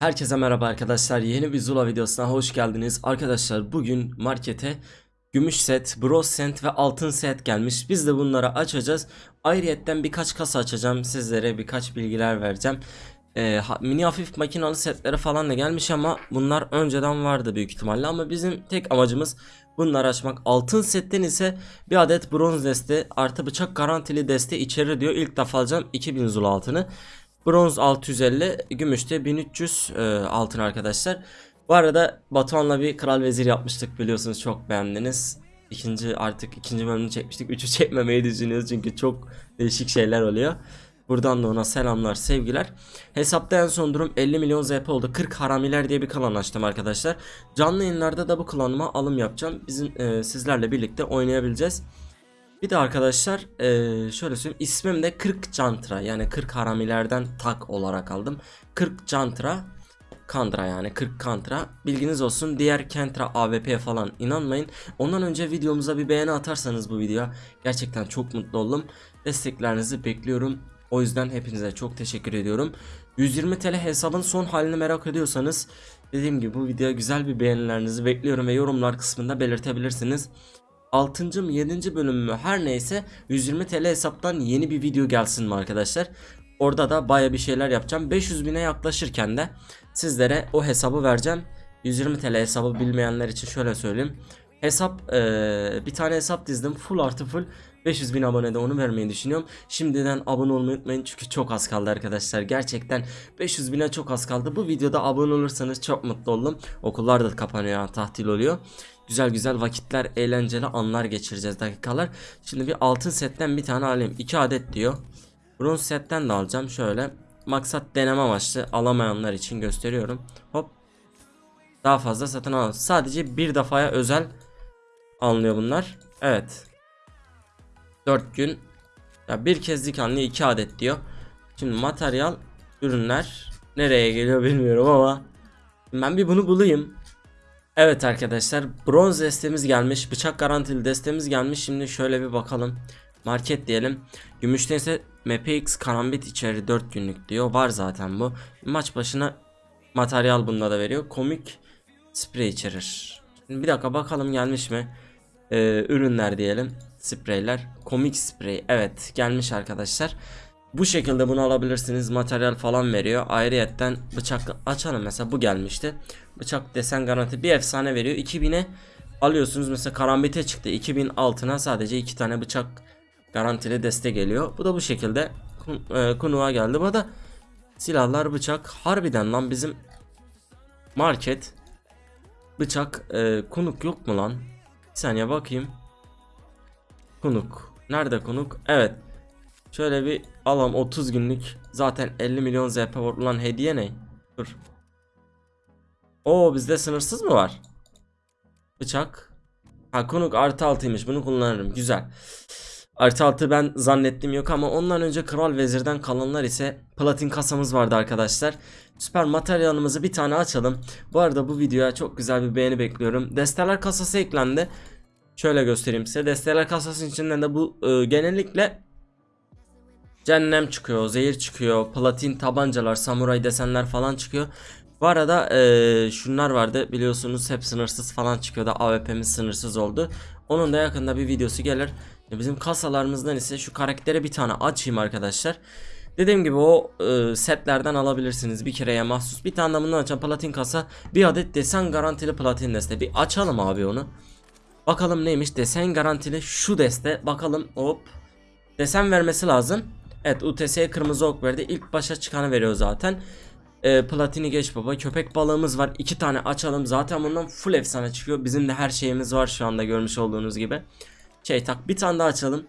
Herkese merhaba arkadaşlar. Yeni bir Zula videosuna hoş geldiniz. Arkadaşlar bugün markete gümüş set, bronz set ve altın set gelmiş. Biz de bunları açacağız. Ayrıyetten birkaç kasa açacağım. Sizlere birkaç bilgiler vereceğim. Ee, mini hafif makinalı setleri falan da gelmiş ama bunlar önceden vardı büyük ihtimalle. Ama bizim tek amacımız bunları açmak. Altın setten ise bir adet bronz deste artı bıçak garantili deste içeri diyor. İlk defa alacağım 2000 Zula altını. Bronz 650, gümüşte 1300 e, altın arkadaşlar. Bu arada Batuhan'la bir kral vezir yapmıştık biliyorsunuz çok beğendiniz. İkinci artık ikinci bölümünü çekmiştik. Üçü çekmemeyi düşünüyoruz çünkü çok değişik şeyler oluyor. Buradan da ona selamlar sevgiler. Hesapta en son durum 50 milyon ZP oldu. 40 haramiler diye bir klan açtım arkadaşlar. Canlı yayınlarda da bu klanıma alım yapacağım. Bizim e, sizlerle birlikte oynayabileceğiz. Bir de arkadaşlar eee, şöyle söyleyeyim ismim de 40 Cantra yani 40 haramilerden tak olarak aldım. 40 Cantra Kantra yani 40 Kantra bilginiz olsun diğer Kentra AWP falan inanmayın. Ondan önce videomuza bir beğeni atarsanız bu videoya gerçekten çok mutlu oldum. Desteklerinizi bekliyorum. O yüzden hepinize çok teşekkür ediyorum. 120 TL hesabın son halini merak ediyorsanız dediğim gibi bu videoya güzel bir beğenilerinizi bekliyorum ve yorumlar kısmında belirtebilirsiniz. 6. mı 7. bölüm mü her neyse 120 TL hesaptan yeni bir video gelsin mi arkadaşlar? Orada da baya bir şeyler yapacağım. 500 bine yaklaşırken de sizlere o hesabı vereceğim. 120 TL hesabı bilmeyenler için şöyle söyleyeyim. Hesap eee, bir tane hesap dizdim full artı full 500 bin abonede onu vermeyi düşünüyorum. Şimdiden abone olmayı unutmayın çünkü çok az kaldı arkadaşlar. Gerçekten 500 bine çok az kaldı. Bu videoda abone olursanız çok mutlu oldum. Okullar da kapanıyor, tatil oluyor. Güzel güzel vakitler, eğlenceli anlar geçireceğiz dakikalar. Şimdi bir altın setten bir tane alayım. 2 adet diyor. Bronz setten de alacağım şöyle. Maksat deneme amaçlı alamayanlar için gösteriyorum. Hop. Daha fazla satın alalım. Sadece bir defaya özel alınıyor bunlar. Evet. 4 gün. Ya bir kezdik alınıyor 2 adet diyor. Şimdi materyal ürünler nereye geliyor bilmiyorum ama ben bir bunu bulayım. Evet arkadaşlar bronz destemiz gelmiş bıçak garantili destemiz gelmiş. Şimdi şöyle bir bakalım. Market diyelim. Gümüşten ise MPX karambit içeri 4 günlük diyor. Var zaten bu. Maç başına materyal bunda da veriyor. Komik sprey içerir. Şimdi bir dakika bakalım gelmiş mi? Ee, ürünler diyelim spreyler komik sprey evet gelmiş arkadaşlar bu şekilde bunu alabilirsiniz. Materyal falan veriyor. Ayrıyetten bıçak açalım mesela bu gelmişti. Bıçak desen garanti bir efsane veriyor. 2000'e alıyorsunuz mesela karambite çıktı. 2000 altına sadece iki tane bıçak garantili deste geliyor. Bu da bu şekilde e, kunuğa geldi. Bu da silahlar bıçak harbiden lan bizim market bıçak e, kunuk yok mu lan? Bir saniye bakayım. Kunuk. Nerede kunuk? Evet. Şöyle bir alalım 30 günlük. Zaten 50 milyon ZP var. Ulan hediye ne? Dur. Oo bizde sınırsız mı var? Bıçak. Ha konuk artı altıymış. Bunu kullanırım. Güzel. Artı altı ben zannettim yok ama ondan önce Kral Vezir'den kalanlar ise platin kasamız vardı arkadaşlar. Süper materyalımızı bir tane açalım. Bu arada bu videoya çok güzel bir beğeni bekliyorum. Desteler kasası eklendi. Şöyle göstereyim size. Desteler kasasının içinden de bu e, genellikle Cehennem çıkıyor, zehir çıkıyor, platin tabancalar, samuray desenler falan çıkıyor. Bu arada eee, şunlar vardı biliyorsunuz hep sınırsız falan çıkıyordu. AWP'miz sınırsız oldu. Onun da yakında bir videosu gelir. E, Bizim kasalarımızdan ise şu karaktere bir tane açayım arkadaşlar. Dediğim gibi o e, setlerden alabilirsiniz bir kereye mahsus. Bir tane de bundan açan platin kasa bir adet desen garantili platin deste. Bir açalım abi onu. Bakalım neymiş desen garantili şu deste. Bakalım hop. Desen vermesi lazım. Evet UTS'ye kırmızı ok verdi. İlk başa çıkanı veriyor zaten. Ee, platini geç baba. Köpek balığımız var. iki tane açalım. Zaten bundan full efsane çıkıyor. Bizim de her şeyimiz var şu anda görmüş olduğunuz gibi. Şey tak bir tane daha açalım.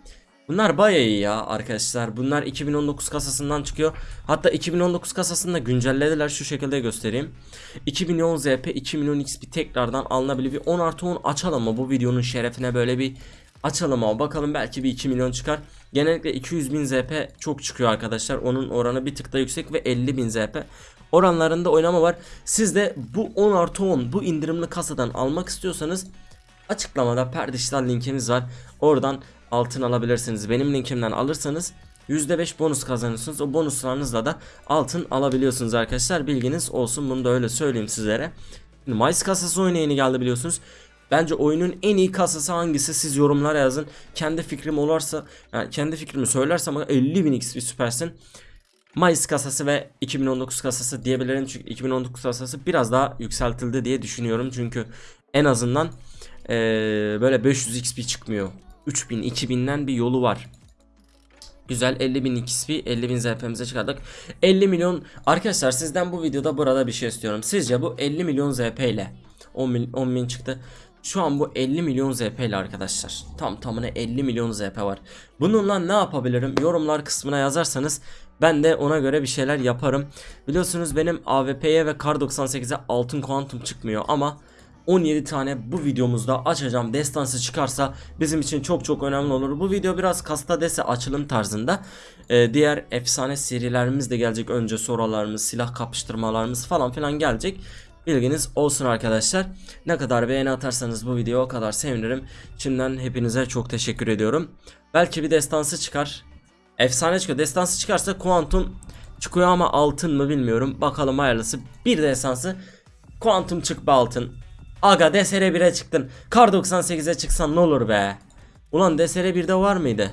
Bunlar bayağı iyi ya arkadaşlar. Bunlar 2019 kasasından çıkıyor. Hatta 2019 kasasını da güncellediler. Şu şekilde göstereyim. 2 milyon ZP, 2 milyon XP tekrardan alınabilir. Bir 10 artı 10 açalım ama bu videonun şerefine böyle bir açalım ama bakalım belki bir 2 milyon çıkar. Genellikle 200 bin ZP çok çıkıyor arkadaşlar. Onun oranı bir tık da yüksek ve 50 bin ZP. Oranlarında oynama var. Siz de bu 10 artı 10 bu indirimli kasadan almak istiyorsanız açıklamada perdiştal linkimiz var. Oradan altın alabilirsiniz. Benim linkimden alırsanız %5 bonus kazanıyorsunuz. O bonuslarınızla da altın alabiliyorsunuz arkadaşlar. Bilginiz olsun. Bunu da öyle söyleyeyim sizlere. Şimdi Mayıs kasası oyunu yeni geldi biliyorsunuz. Bence oyunun en iyi kasası hangisi siz yorumlara yazın. Kendi fikrim olursa yani kendi fikrimi söylersem 50.000 XP süpersin. Mayıs kasası ve 2019 kasası diyebilirim çünkü 2019 kasası biraz daha yükseltildi diye düşünüyorum çünkü en azından eee, böyle 500 XP çıkmıyor 3000 2000'den bir yolu var. Güzel 50.000 XP 50.000 ZP'mize çıkardık. 50 milyon arkadaşlar sizden bu videoda burada bir şey istiyorum. Sizce bu 50 milyon ZP ile 10 bin, 10 bin çıktı. Şu an bu 50 milyon ZP ile arkadaşlar tam tamına 50 milyon ZP var. Bununla ne yapabilirim? Yorumlar kısmına yazarsanız ben de ona göre bir şeyler yaparım. Biliyorsunuz benim AWP'ye ve Kar 98'e altın kuantum çıkmıyor ama 17 tane bu videomuzda açacağım destansı çıkarsa bizim için çok çok önemli olur. Bu video biraz kasta dese açılım tarzında. Ee, diğer efsane serilerimiz de gelecek. Önce sorularımız, silah kapıştırmalarımız falan filan gelecek. Bilginiz olsun arkadaşlar. Ne kadar beğeni atarsanız bu videoya o kadar sevinirim. Şimdiden hepinize çok teşekkür ediyorum. Belki bir destansı çıkar. Efsane çıkıyor. Destansı çıkarsa kuantum çıkıyor ama altın mı bilmiyorum. Bakalım hayırlısı. Bir destansı kuantum çık altın. Aga DSR 1'e çıktın. Kar 98'e çıksan ne olur be. Ulan DSR 1'de var mıydı?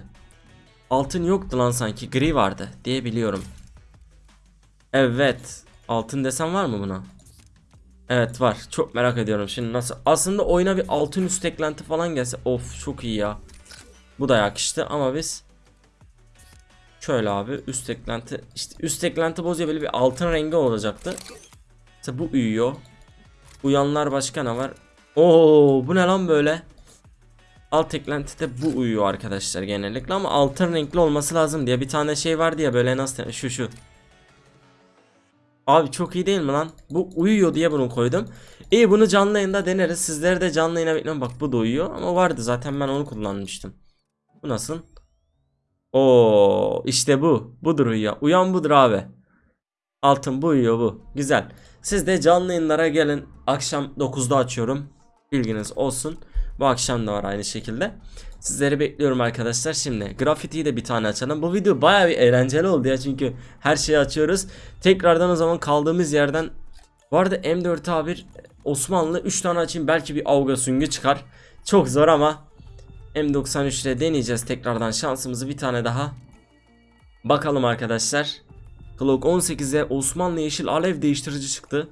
Altın yoktu lan sanki. Gri vardı diye biliyorum. Evet. Altın desen var mı buna? Evet var. Çok merak ediyorum şimdi nasıl. Aslında oyuna bir altın üst eklenti falan gelse. Of çok iyi ya. Bu da yakıştı ama biz Şöyle abi üst eklenti işte üst eklenti bozuyor böyle bir altın rengi olacaktı. İşte bu uyuyor. Uyanlar başka ne var? Oo bu ne lan böyle? Alt eklentide bu uyuyor arkadaşlar genellikle ama altın renkli olması lazım diye bir tane şey vardı ya böyle nasıl şu şu. Abi çok iyi değil mi lan? Bu uyuyor diye bunu koydum. İyi bunu canlı yayında deneriz. Sizleri de canlı yayına bekliyorum. Bak bu da uyuyor ama vardı zaten ben onu kullanmıştım. Bu nasıl? Oo işte bu. Budur uyuyor. Uyan budur abi. Altın bu uyuyor bu. Güzel. Siz de canlı yayınlara gelin. Akşam 9'da açıyorum. Bilginiz olsun. Bu akşam da var aynı şekilde. Sizleri bekliyorum arkadaşlar. Şimdi grafitiyi de bir tane açalım. Bu video baya bir eğlenceli oldu ya çünkü her şeyi açıyoruz. Tekrardan o zaman kaldığımız yerden bu arada M4A1 Osmanlı 3 tane açayım belki bir avga süngü çıkar. Çok zor ama M93 ile deneyeceğiz tekrardan şansımızı bir tane daha. Bakalım arkadaşlar. Glock 18'e Osmanlı yeşil alev değiştirici çıktı.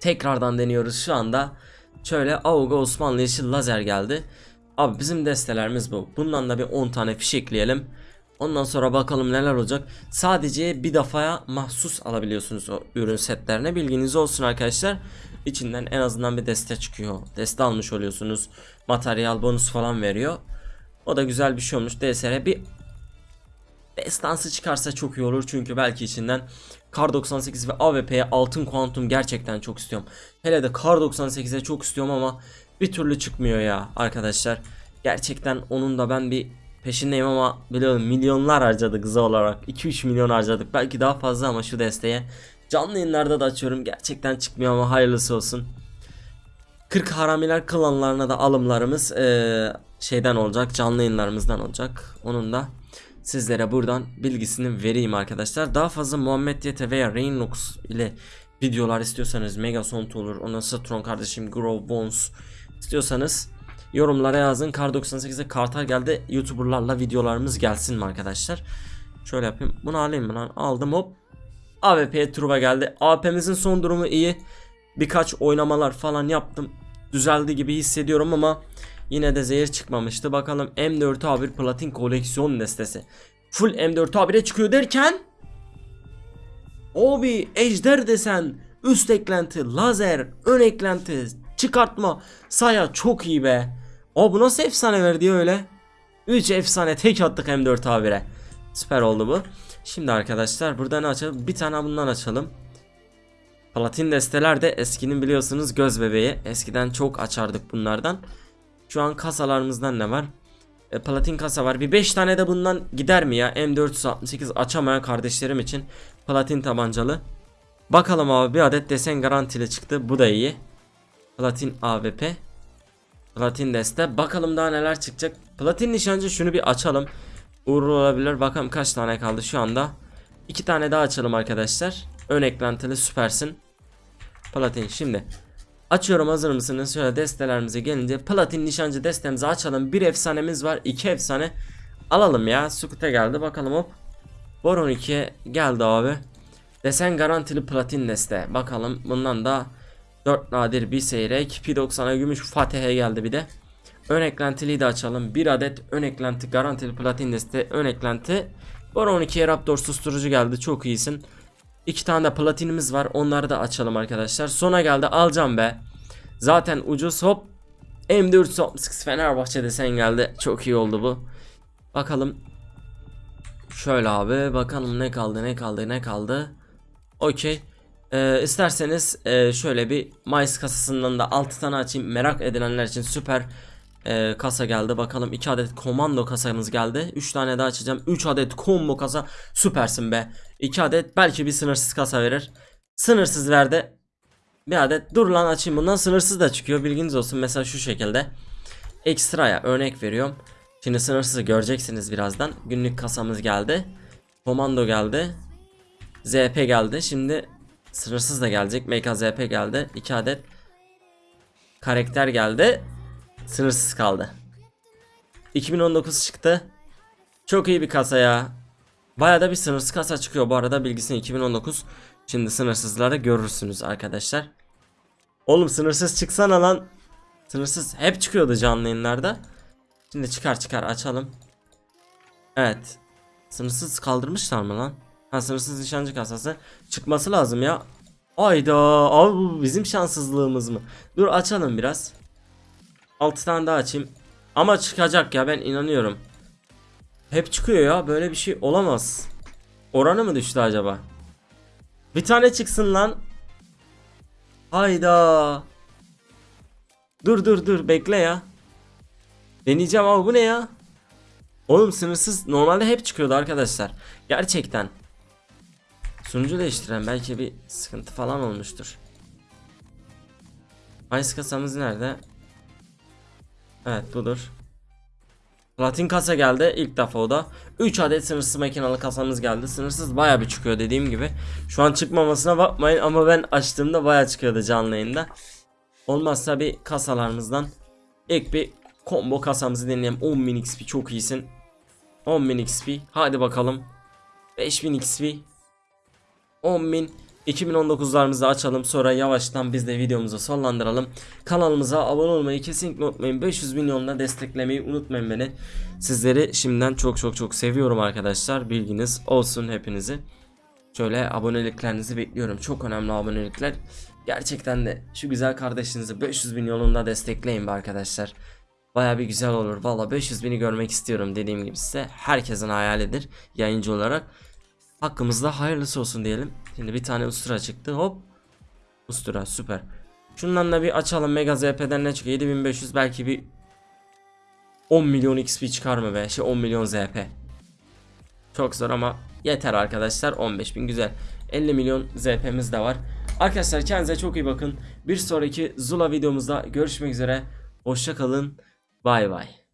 Tekrardan deniyoruz şu anda. Şöyle Auga Osmanlı yeşil lazer geldi. Abi bizim destelerimiz bu. Bundan da bir 10 tane fiş ekleyelim. Ondan sonra bakalım neler olacak. Sadece bir defaya mahsus alabiliyorsunuz o ürün setlerine. Bilginiz olsun arkadaşlar. İçinden en azından bir deste çıkıyor. Deste almış oluyorsunuz. Materyal bonus falan veriyor. O da güzel bir şey olmuş. DSR bir destansı çıkarsa çok iyi olur. Çünkü belki içinden Kar 98 ve AWP'ye altın kuantum gerçekten çok istiyorum. Hele de Kar 98'e çok istiyorum ama bir türlü çıkmıyor ya arkadaşlar. Gerçekten onun da ben bir peşindeyim ama biliyorum milyonlar harcadık hızı olarak. 2-3 milyon harcadık. Belki daha fazla ama şu desteğe. Canlı yayınlarda da açıyorum. Gerçekten çıkmıyor ama hayırlısı olsun. 40 haramiler klanlarına da alımlarımız eee, şeyden olacak. Canlı yayınlarımızdan olacak. Onun da sizlere buradan bilgisini vereyim arkadaşlar. Daha fazla Muhammed YT veya Rainlox ile videolar istiyorsanız Megasont olur. Ondan Satron kardeşim Grove Bones istiyorsanız yorumlara yazın. Kar 98'e kartal geldi. Youtuberlarla videolarımız gelsin mi arkadaşlar? Şöyle yapayım. Bunu alayım mı lan? Aldım hop. AWP Truva geldi. AWP'mizin son durumu iyi. Birkaç oynamalar falan yaptım. Düzeldi gibi hissediyorum ama yine de zehir çıkmamıştı. Bakalım M4A1 platin koleksiyon destesi. Full M4A1'e çıkıyor derken Abi ejder desen üst eklenti lazer ön eklenti çıkartma saya çok iyi be. O bu nasıl efsane verdi öyle? 3 efsane tek attık M4A1'e. Süper oldu bu. Şimdi arkadaşlar burada ne açalım? Bir tane bundan açalım. Platin desteler de eskinin biliyorsunuz göz bebeği. Eskiden çok açardık bunlardan. Şu an kasalarımızdan ne var? E, platin kasa var. Bir 5 tane de bundan gider mi ya? M468 açamayan kardeşlerim için platin tabancalı. Bakalım abi bir adet desen garantili çıktı. Bu da iyi. Platin AWP. Platin deste. Bakalım daha neler çıkacak. Platin nişancı şunu bir açalım. uğurlu olabilir. Bakalım kaç tane kaldı şu anda. İki tane daha açalım arkadaşlar. Ön eklentili süpersin. Platin şimdi. Açıyorum hazır mısınız? Şöyle destelerimize gelince platin nişancı destemizi açalım. Bir efsanemiz var. iki efsane. Alalım ya. Sukut'a geldi. Bakalım hop. Boron 2'ye geldi abi. Desen garantili platin deste. Bakalım bundan da 4 nadir bir seyrek. P90'a gümüş Fatih'e geldi bir de. Ön eklentiliyi de açalım. Bir adet ön eklenti garantili platin deste. Ön eklenti. Boron 12'ye Raptor susturucu geldi. Çok iyisin. İki tane de platinimiz var. Onları da açalım arkadaşlar. Sona geldi. Alacağım be. Zaten ucuz hop. M4 Fenerbahçe desen geldi. Çok iyi oldu bu. Bakalım. Şöyle abi. Bakalım ne kaldı ne kaldı ne kaldı. Okey. Ee, isterseniz e, şöyle bir Mice kasasından da 6 tane açayım. Merak edilenler için süper e, kasa geldi. Bakalım 2 adet komando kasamız geldi. 3 tane daha açacağım. 3 adet combo kasa. Süpersin be. 2 adet belki bir sınırsız kasa verir. Sınırsız verdi. Bir adet dur lan açayım bundan sınırsız da çıkıyor bilginiz olsun mesela şu şekilde Ekstraya örnek veriyorum Şimdi sınırsızı göreceksiniz birazdan Günlük kasamız geldi Komando geldi ZP geldi şimdi Sınırsız da gelecek MKZP geldi 2 adet Karakter geldi Sınırsız kaldı 2019 çıktı Çok iyi bir kasa ya Baya da bir sınırsız kasa çıkıyor bu arada bilgisini 2019 Şimdi sınırsızları görürsünüz arkadaşlar. Oğlum sınırsız çıksana lan. Sınırsız hep çıkıyordu canlı yayınlarda. Şimdi çıkar çıkar açalım. Evet. Sınırsız kaldırmışlar mı lan? Ha sınırsız nişancı kasası. Çıkması lazım ya. Ayda abi bu bizim şanssızlığımız mı? Dur açalım biraz. 6 tane daha açayım. Ama çıkacak ya ben inanıyorum. Hep çıkıyor ya böyle bir şey olamaz. Oranı mı düştü acaba? Bir tane çıksın lan. Hayda. Dur dur dur bekle ya. Deneyeceğim ama bu ne ya? Oğlum sınırsız normalde hep çıkıyordu arkadaşlar. Gerçekten. Sunucu değiştiren belki bir sıkıntı falan olmuştur. Ice kasamız nerede? Evet budur. Platin kasa geldi ilk defa o da. 3 adet sınırsız makinalı kasamız geldi. Sınırsız baya bir çıkıyor dediğim gibi. Şu an çıkmamasına bakmayın ama ben açtığımda baya çıkıyordu canlı yayında. Olmazsa bir kasalarımızdan ilk bir combo kasamızı deneyelim 10.000 XP çok iyisin. 10.000 XP hadi bakalım. 5000 XP 10.000 2019'larımızı açalım sonra yavaştan biz de videomuzu sonlandıralım. Kanalımıza abone olmayı kesinlikle unutmayın. 500 milyonla desteklemeyi unutmayın beni. Sizleri şimdiden çok çok çok seviyorum arkadaşlar. Bilginiz olsun hepinizi. Şöyle aboneliklerinizi bekliyorum. Çok önemli abonelikler. Gerçekten de şu güzel kardeşinizi 500 bin yolunda destekleyin be arkadaşlar. Baya bir güzel olur. Valla 500 bini görmek istiyorum dediğim gibi size. Herkesin hayalidir yayıncı olarak. Hakkımızda hayırlısı olsun diyelim. Şimdi bir tane ustura çıktı hop. Ustura süper. Şundan da bir açalım Mega ZP'den ne çıkıyor 7500 belki bir 10 milyon XP çıkar mı be şey 10 milyon ZP. Çok zor ama yeter arkadaşlar 15.000 güzel. 50 milyon ZP'miz de var. Arkadaşlar kendinize çok iyi bakın. Bir sonraki Zula videomuzda görüşmek üzere. Hoşça kalın. Bay bay.